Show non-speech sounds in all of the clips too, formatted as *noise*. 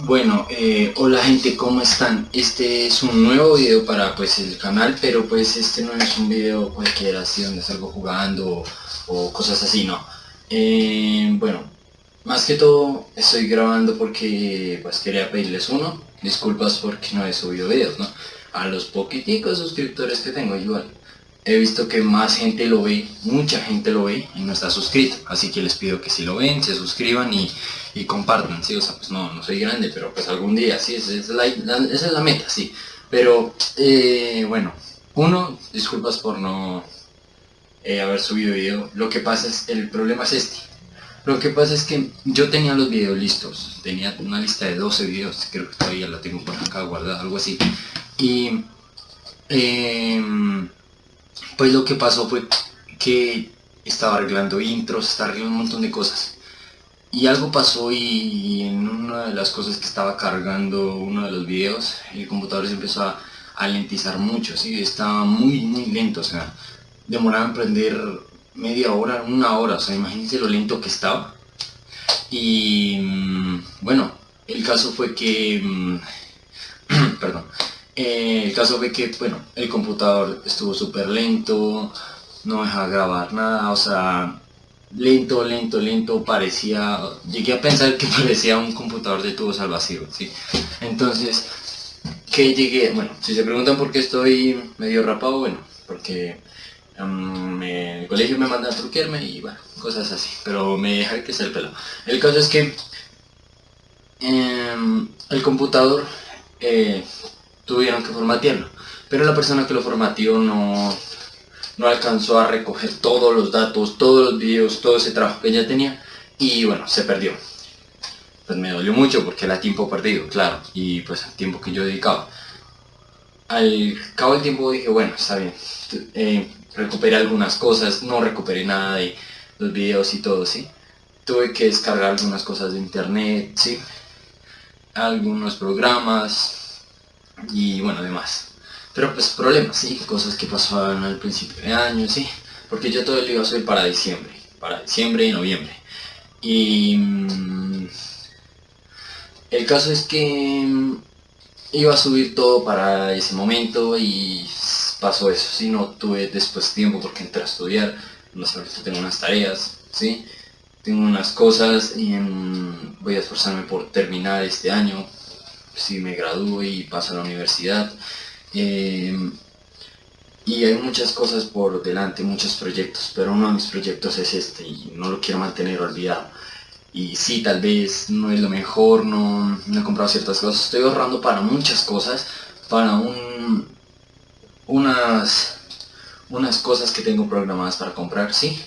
Bueno, eh, hola gente, ¿cómo están? Este es un nuevo video para pues el canal, pero pues este no es un video cualquiera así donde salgo jugando o, cosas así, no. Eh, bueno, más que todo estoy grabando porque pues quería pedirles uno, disculpas porque no he subido videos, ¿no? A los poquiticos suscriptores que tengo igual. He visto que más gente lo ve, mucha gente lo ve y no está suscrito, así que les pido que si lo ven, se suscriban y compartan, ¿sí? O sea, pues no, no soy grande, pero pues algún día, sí, esa es la, esa es la meta, sí. Pero, eh, bueno, uno, disculpas por no eh, haber subido video. Lo que pasa es, el problema es este. Lo que pasa es que yo tenía los videos listos, tenía una lista de 12 videos, creo que todavía la tengo por acá guardada, algo así. Y, em, pues lo que pasó fue que estaba arreglando intros, estaba arreglando un montón de cosas y algo pasó y en una de las cosas que estaba cargando uno de los videos, el computador se empezó a, a lentizar mucho, ¿sí? estaba muy muy lento, o sea, demoraba en prender media hora, una hora, o sea, imagínense lo lento que estaba. Y mm, bueno, el caso fue que, mm, eh, el caso fue que, bueno, el computador estuvo súper lento, no dejaba grabar nada, o sea, lento, lento, lento, parecía, llegué a pensar que *laughs* parecía un computador de tubos al vacío, ¿sí? Entonces, que llegué, bueno, si se preguntan por qué estoy medio rapado, bueno, porque um, el colegio me manda a truquearme y bueno, cosas así, pero me deja que sea el pelo. El caso es que em, el computador eh, tuvieron que formatearlo, pero la persona que lo formateó no no alcanzó a recoger todos los datos, todos los videos, todo ese trabajo que ella tenía y bueno, se perdió. Pues me dolió mucho porque era tiempo perdido, claro, y pues el tiempo que yo dedicaba. Al cabo del tiempo dije, bueno, está bien, eh, recuperé algunas cosas, no recuperé nada de los videos y todo, ¿sí? Tuve que descargar algunas cosas de internet, ¿sí? Algunos programas y bueno, demás. Pero pues problemas, sí, cosas que pasaban al principio de año, sí. Porque yo todo lo iba a subir para diciembre, para diciembre y noviembre. Y mm, el caso es que mm, iba a subir todo para ese momento y pasó eso, sí, no tuve después tiempo porque entré a estudiar, no sé, tengo unas tareas, sí, tengo unas cosas y mm, voy a esforzarme por terminar este año, si me gradúo y paso a la universidad. Eh, y hay muchas cosas por delante, muchos proyectos, pero uno de mis proyectos es este y no lo quiero mantener olvidado. Y sí, tal vez no es lo mejor, no, he comprado ciertas cosas, estoy ahorrando para muchas cosas, para un, unas, unas cosas que tengo programadas para comprar, sí.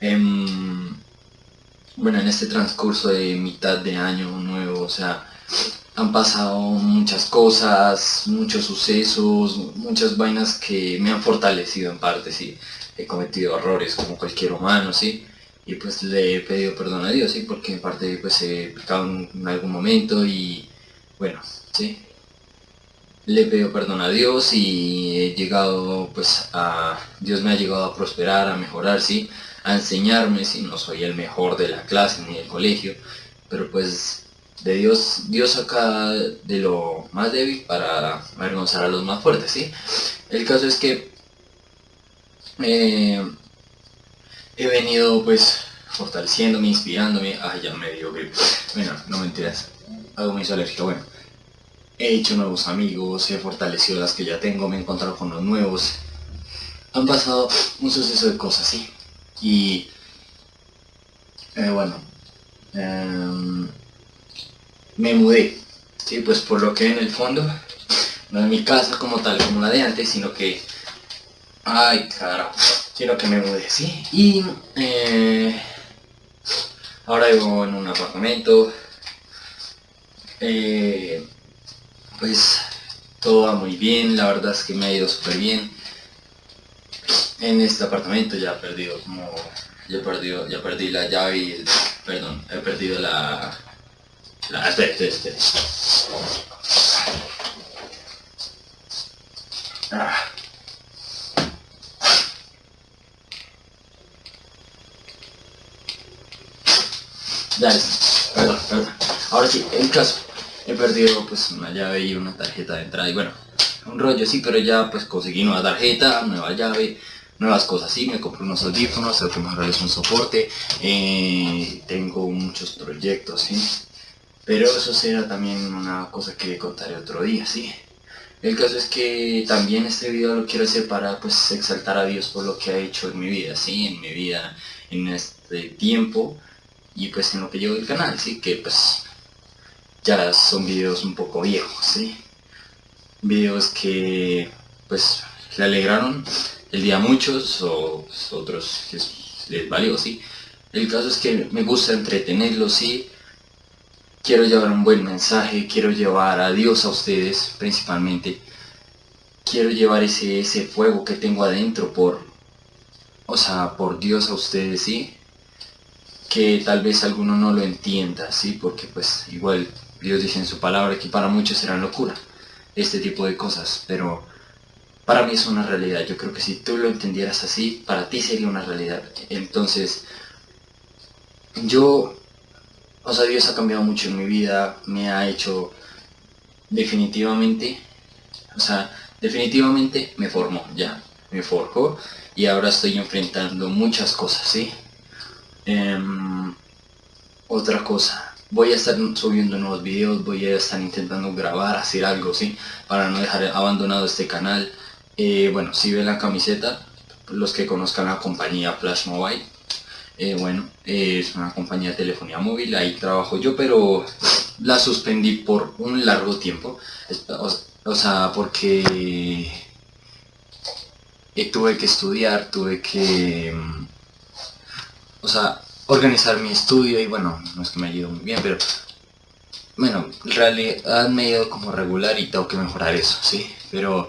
Em, bueno, en este transcurso de mitad de año nuevo, o sea, han pasado muchas cosas, muchos sucesos, muchas vainas que me han fortalecido en parte, sí. He cometido errores como cualquier humano, sí. Y pues le he pedido perdón a Dios, sí, porque en parte pues he pecado en algún momento y bueno, sí. Le he pedido perdón a Dios y he llegado pues a... Dios me ha llegado a prosperar, a mejorar, sí. A enseñarme, sí. No soy el mejor de la clase ni del colegio, pero pues de Dios, Dios saca de lo más débil para avergonzar a los más fuertes, ¿sí? El caso es que eh, he venido pues fortaleciéndome, inspirándome, ay ya me dio gripe, bueno, no mentiras, algo me hizo alérgico, bueno, he hecho nuevos amigos, he fortalecido las que ya tengo, me he encontrado con los nuevos, han pasado un suceso de cosas, ¿sí? Y eh, bueno, em, me mudé, ¿sí? pues por lo que en el fondo, no es mi casa como tal, como la de antes, sino que, ay carajo, sino que me mudé, ¿sí? Y eh, ahora vivo en un apartamento, eh, pues todo va muy bien, la verdad es que me ha ido súper bien. En este apartamento ya he perdido como, ya he perdido, ya perdí la llave perdón, he perdido la, Ah, espera, espera, espera. Ah. Dale, perdón, perdón. Ahora sí, el caso, he perdido pues una llave y una tarjeta de entrada y bueno, un rollo sí, pero ya pues conseguí nueva tarjeta, nueva llave, nuevas cosas, sí, me compré unos audífonos, tengo que mejorar un soporte, eh, tengo muchos proyectos, sí, pero eso será también una cosa que contaré otro día, sí. El caso es que también este video lo quiero hacer para pues exaltar a Dios por lo que ha hecho en mi vida, sí, en mi vida, en este tiempo y pues en lo que llevo el canal, sí, que pues ya son videos un poco viejos, sí. Videos que pues le alegraron el día a muchos o otros les valió, sí. El caso es que me gusta entretenerlos, sí quiero llevar un buen mensaje, quiero llevar a Dios a ustedes principalmente. Quiero llevar ese, ese fuego que tengo adentro por, o sea, por Dios a ustedes, ¿sí? Que tal vez alguno no lo entienda, ¿sí? Porque pues igual Dios dice en su palabra que para muchos será locura este tipo de cosas, pero para mí es una realidad. Yo creo que si tú lo entendieras así, para ti sería una realidad. Entonces, yo o sea, Dios ha cambiado mucho en mi vida, me ha hecho definitivamente, o sea, definitivamente me formó, ya, me forjó y ahora estoy enfrentando muchas cosas, ¿sí? Em, otra cosa, voy a estar subiendo nuevos videos, voy a estar intentando grabar, hacer algo, ¿sí? Para no dejar abandonado este canal. Eh, bueno, si ven la camiseta, los que conozcan la compañía Flash Mobile, eh, bueno, es una compañía de telefonía móvil, ahí trabajo yo, pero la suspendí por un largo tiempo. O, sea, porque eh, tuve que estudiar, tuve que, mm, o sea, organizar mi estudio y bueno, no es que me ha ido muy bien, pero bueno, en realidad me ha ido como regular y tengo que mejorar eso, sí, pero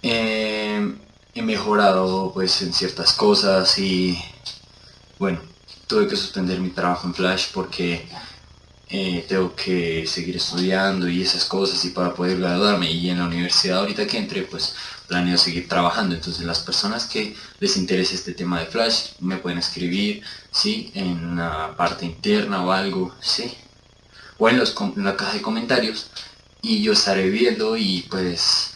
eh, he mejorado pues en ciertas cosas y bueno, tuve que suspender mi trabajo en Flash porque eh, tengo que seguir estudiando y esas cosas y para poder graduarme y en la universidad ahorita que entre pues planeo seguir trabajando entonces las personas que les interese este tema de Flash me pueden escribir ¿sí? en la parte interna o algo ¿sí? o en, los, en la caja de comentarios y yo estaré viendo y pues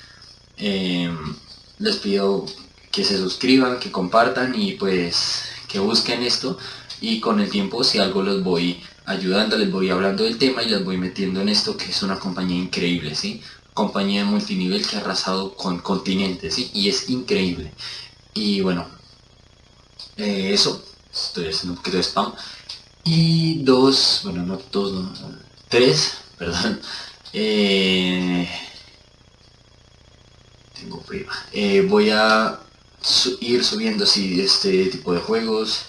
em, les pido que se suscriban, que compartan y pues que busquen esto y con el tiempo si algo los voy ayudando, les voy hablando del tema y les voy metiendo en esto que es una compañía increíble, ¿sí? Compañía multinivel que ha arrasado con continentes, ¿sí? Y es increíble. Y bueno, eh, eso, estoy haciendo un poquito de spam. Y dos, bueno, no dos, no, tres, *laughs* perdón. Eh, tengo prima. Eh, voy a ir subiendo así este tipo de juegos.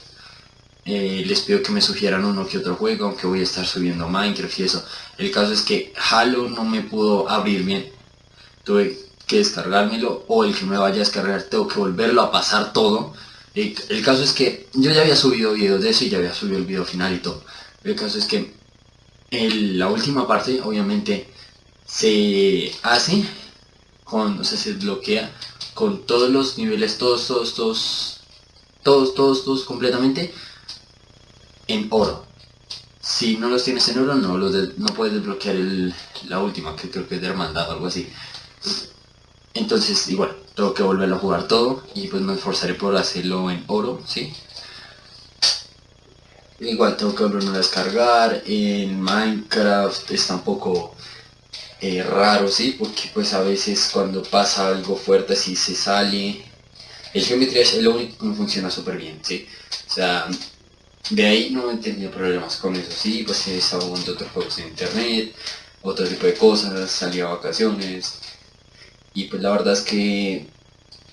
Eh, les pido que me sugieran uno que otro juego, aunque voy a estar subiendo Minecraft y eso. El caso es que Halo no me pudo abrir bien. Tuve que descargármelo o el que me vaya a descargar tengo que volverlo a pasar todo. El, el caso es que yo ya había subido videos de eso y ya había subido el video final y todo. El caso es que la última parte obviamente se hace con, o sea, se bloquea con todos los niveles, todos, todos, todos, todos, todos, todos completamente en oro. Si no los tienes en oro, no, los no puedes desbloquear la última, que creo que es de hermandad o algo así. Entonces, igual, tengo que volverlo a jugar todo y pues me esforzaré por hacerlo en oro, ¿sí? Igual tengo que volverlo a descargar, en Minecraft está un poco eh, raro, ¿sí? Porque pues a veces cuando pasa algo fuerte así se sale. El geometría es lo único que me funciona súper bien, ¿sí? O sea, de ahí no he tenido problemas con eso, sí, pues he estado jugando otros juegos en internet, otro tipo de cosas, salí a vacaciones. Y pues la verdad es que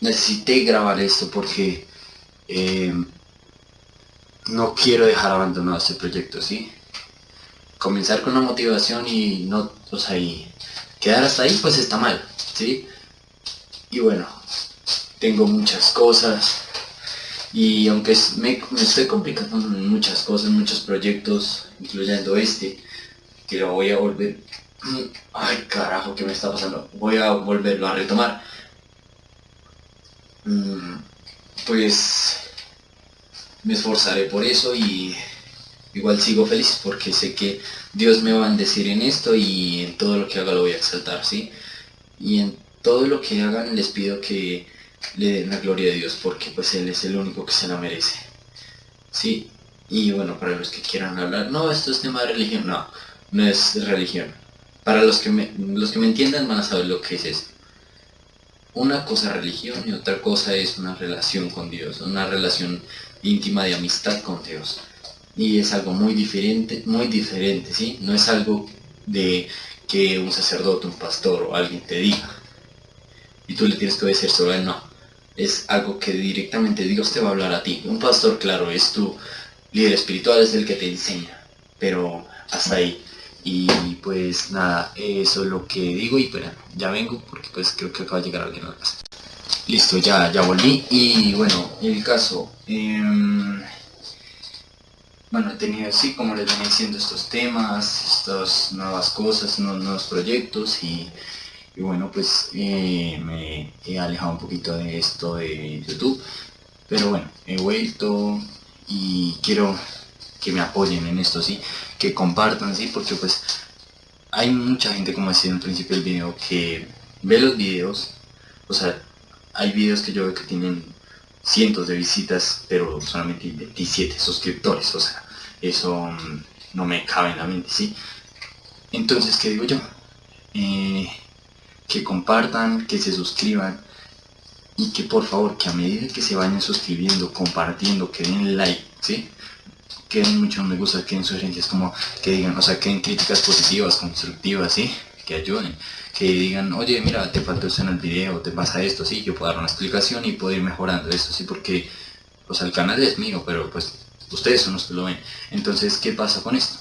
necesité grabar esto porque eh, no quiero dejar abandonado este proyecto, ¿sí? Comenzar con la motivación y no, o sea, y quedar hasta ahí pues está mal, ¿sí? Y bueno, tengo muchas cosas y aunque me, estoy complicando en muchas cosas, muchos proyectos, incluyendo este, que lo voy a volver... Ay carajo, ¿qué me está pasando? Voy a volverlo a retomar. Mm, pues me esforzaré por eso y, igual sigo feliz porque sé que Dios me va a bendecir en esto y en todo lo que haga lo voy a exaltar, ¿sí? Y en todo lo que hagan les pido que le den la gloria a Dios porque pues Él es el único que se la merece, ¿sí? Y bueno, para los que quieran hablar, no, esto es tema de religión, no, no es religión. Para los que me, los que me entiendan van a saber lo que es eso. Una cosa es religión y otra cosa es una relación con Dios, una relación íntima de amistad con Dios y es algo muy diferente, muy diferente, ¿sí? No es algo de que un sacerdote, un pastor o alguien te diga y tú le tienes que solo a él, no. Es algo que directamente Dios te va a hablar a ti. Un pastor, claro, es tu líder espiritual, es el que te enseña, pero hasta ahí. Y pues nada, eso es lo que digo y pues ya vengo porque pues creo que acaba de llegar alguien a la casa. Listo, ya, ya volví y bueno, el caso... Em, bueno, he tenido así, como les venía diciendo, estos temas, estas nuevas cosas, nuevos, proyectos y, bueno, pues eh, me he alejado un poquito de esto de YouTube, pero bueno, he vuelto y quiero que me apoyen en esto, sí, que compartan, sí, porque pues hay mucha gente, como decía en el principio del video, que ve los videos, o sea, hay videos que yo veo que tienen cientos de visitas, pero solamente 27 suscriptores, o sea, eso mm, no me cabe en la mente, ¿sí? Entonces, ¿qué digo yo? Eh, que compartan, que se suscriban y que por favor, que a medida que se vayan suscribiendo, compartiendo, que den like, ¿sí? Que den mucho me gusta, que den sugerencias como que digan, o sea, que den críticas positivas, constructivas, ¿sí? Que ayuden, que digan, oye, mira, te faltó eso en el video, te pasa esto, sí, yo puedo dar una explicación y puedo ir mejorando esto, sí, porque, o sea, el canal es mío, pero pues ustedes son los que lo ven. Entonces, ¿qué pasa con esto?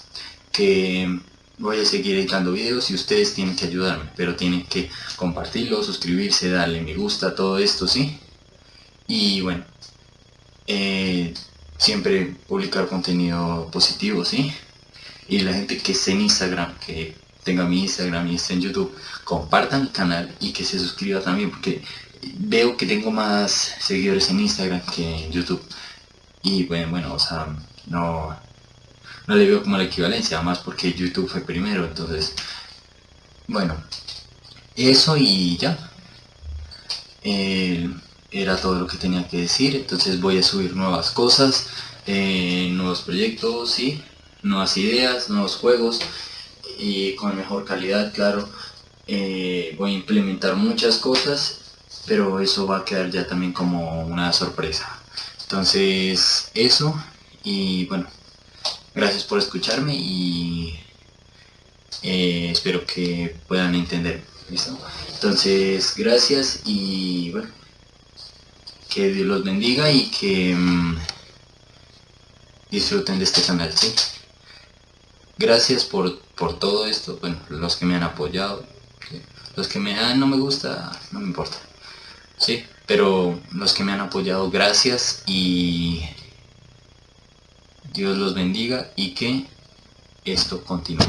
Que voy a seguir editando videos y ustedes tienen que ayudarme, pero tienen que compartirlo, suscribirse, darle me gusta, todo esto, ¿sí? Y bueno, eh, siempre publicar contenido positivo, ¿sí? Y la gente que esté en Instagram, que tenga mi Instagram y esté en YouTube, compartan el canal y que se suscriba también, porque veo que tengo más seguidores en Instagram que en YouTube. Y bueno, bueno, o sea, no, no le veo como la equivalencia, más porque YouTube fue primero, entonces, bueno, eso y ya. Eh, era todo lo que tenía que decir, entonces voy a subir nuevas cosas, eh, nuevos proyectos, sí, nuevas ideas, nuevos juegos y con mejor calidad, claro. Eh, voy a implementar muchas cosas, pero eso va a quedar ya también como una sorpresa. Entonces, eso, y bueno, gracias por escucharme y eh, espero que puedan entender. Entonces, gracias y bueno, que Dios los bendiga y que mm, disfruten de este canal, ¿sí? Gracias por, por todo esto, bueno, los que me han apoyado, los que me dan no me gusta, no me importa. Sí, pero los que me han apoyado, gracias y Dios los bendiga y que esto continúe.